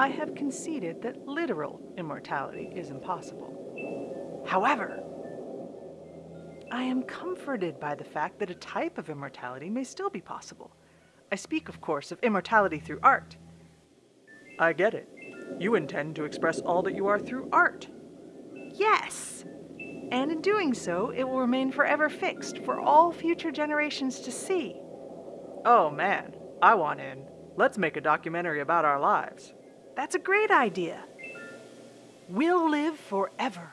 I have conceded that literal immortality is impossible. However, I am comforted by the fact that a type of immortality may still be possible. I speak, of course, of immortality through art. I get it. You intend to express all that you are through art. Yes! And in doing so, it will remain forever fixed for all future generations to see. Oh man, I want in. Let's make a documentary about our lives. That's a great idea. We'll live forever.